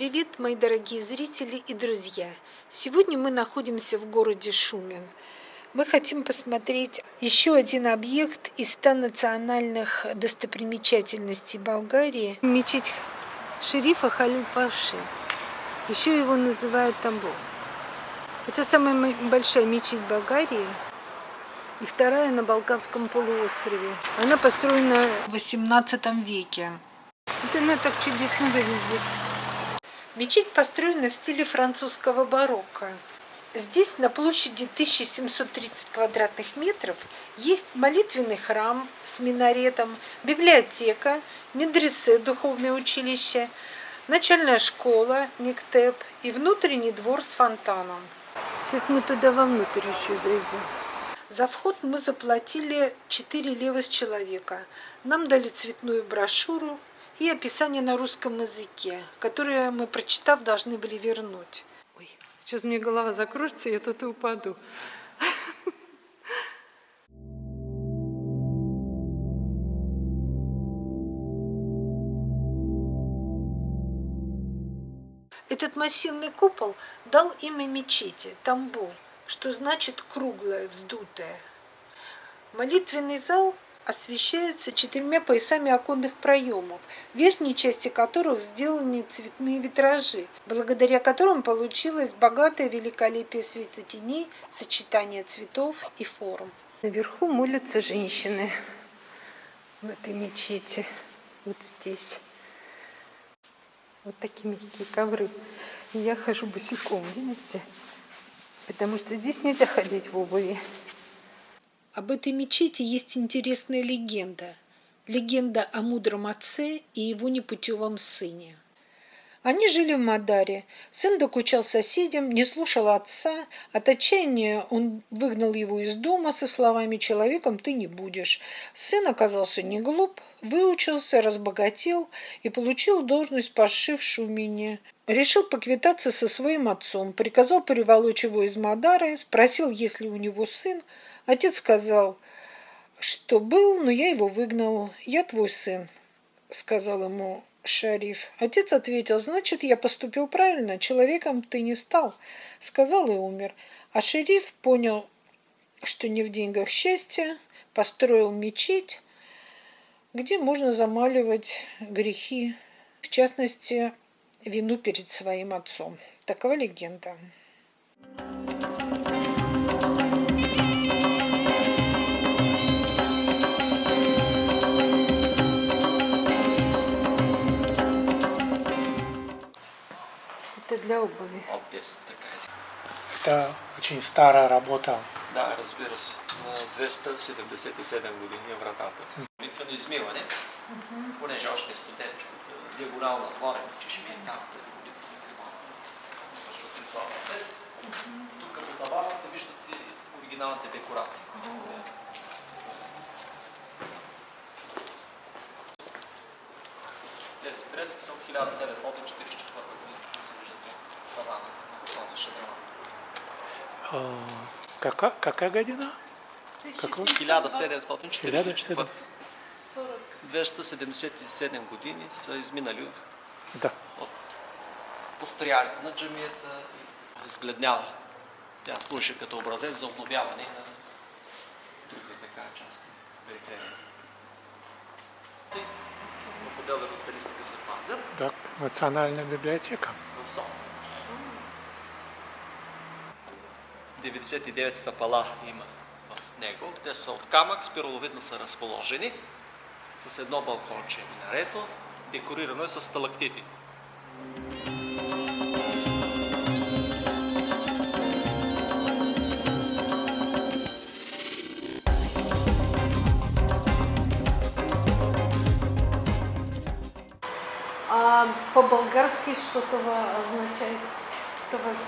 Привет, мои дорогие зрители и друзья! Сегодня мы находимся в городе Шумен. Мы хотим посмотреть еще один объект из 100 национальных достопримечательностей Болгарии. Мечеть шерифа Халил. Еще его называют Тамбов. Это самая большая мечеть Болгарии и вторая на Балканском полуострове. Она построена в 18 веке. Вот она так чудесно выглядит. Мечеть построена в стиле французского барокко. Здесь на площади 1730 квадратных метров есть молитвенный храм с минаретом, библиотека, медресе, духовное училище, начальная школа, мектеп и внутренний двор с фонтаном. Сейчас мы туда вовнутрь еще зайдем. За вход мы заплатили 4 лева с человека. Нам дали цветную брошюру, и описание на русском языке, которое мы, прочитав, должны были вернуть. Ой, сейчас мне голова закружится, я тут и упаду. Этот массивный купол дал имя мечети – Тамбу, что значит круглая, вздутая. Молитвенный зал освещается четырьмя поясами оконных проемов, в верхней части которых сделаны цветные витражи, благодаря которым получилось богатое великолепие светотеней, сочетание цветов и форм. Наверху молятся женщины в этой мечети, вот здесь. Вот такие мягкие ковры. И я хожу босиком, видите? Потому что здесь нельзя ходить в обуви. Об этой мечети есть интересная легенда. Легенда о мудром отце и его непутевом сыне. Они жили в Мадаре. Сын докучал соседям, не слушал отца. От отчаяния он выгнал его из дома со словами «человеком ты не будешь». Сын оказался не глуп, выучился, разбогател и получил должность паши в Шумине. Решил поквитаться со своим отцом, приказал приволочь его из Мадары, спросил, есть ли у него сын, Отец сказал, что был, но я его выгнал. Я твой сын, сказал ему Шариф. Отец ответил, значит, я поступил правильно, человеком ты не стал. Сказал и умер. А шериф понял, что не в деньгах счастье, построил мечеть, где можно замаливать грехи, в частности, вину перед своим отцом. Такова легенда. Это для обуви. Обвес такая. Это очень старая работа. Да, разбира се. На 277 години е вратата. Молитвено измиване, понеже още е студентче от диагонално отворен, че ще ми е там измиване. Защото ритуалът е. Тук по табана се виждат и оригиналните декорации. Тези фрески са от 1744 година. А, кака, кака година? Какво? 1744. 277 години са изминали да. от построяването на джамията и избледнява. Тя служи като образец за обновяване на другите така части Британия. Отделно от пелистите се пазят. Так, национална библиотека. В 99 стъпала има в него. Те са от камък, спираловидно са разположени, с едно балконче минарето, декорирано е с сталактити. А по-болгарски что-то означает, что вас...